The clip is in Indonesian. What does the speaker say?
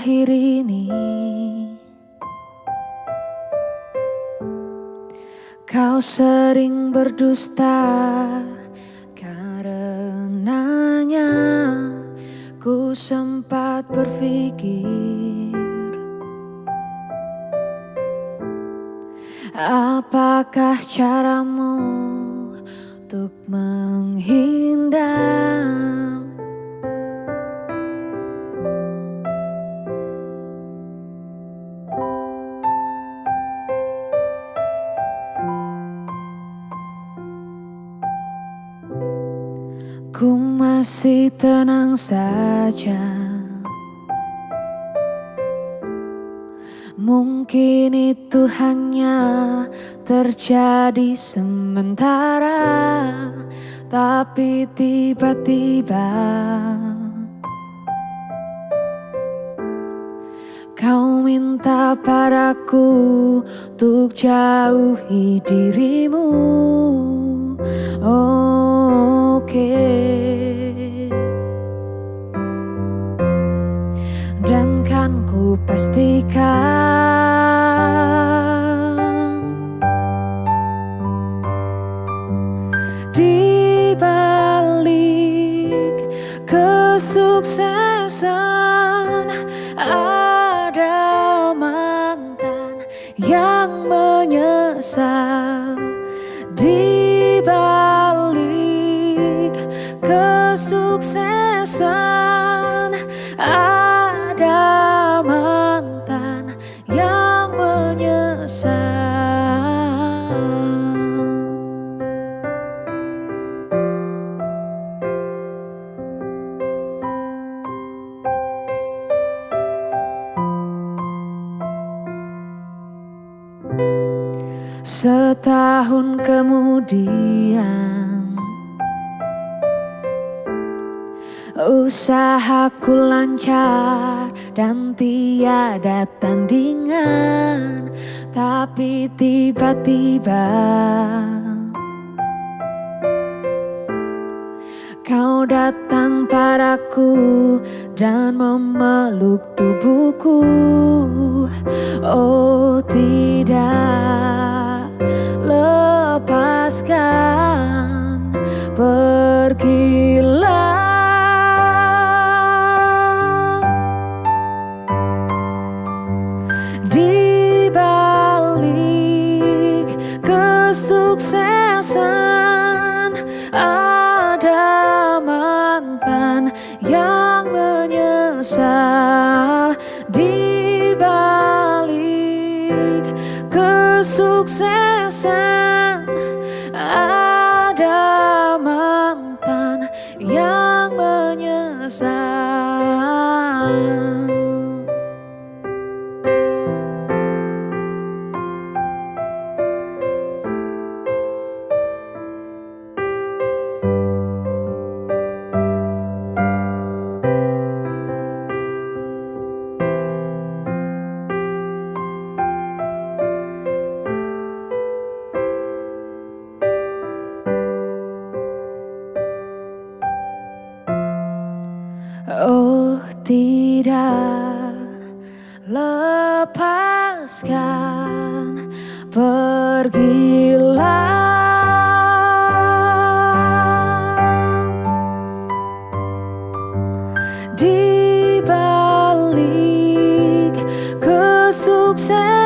Akhir-akhir ini. Kau sering berdusta Karenanya Ku sempat berpikir Apakah caramu Untuk menghindar Ku masih tenang saja. Mungkin itu hanya terjadi sementara Tapi tiba-tiba Kau minta padaku untuk jauhi dirimu kesuksesan Ada mantan yang menyesal. Di balik kesuksesan Setahun kemudian. Usahaku lancar dan tiada tandingan Tapi tiba-tiba Kau datang padaku dan memeluk tubuhku. Oh tidak balik kesuksesan ada mantan yang menyesal Oh tidak lepaskan pergilah. Di balik kesuksesan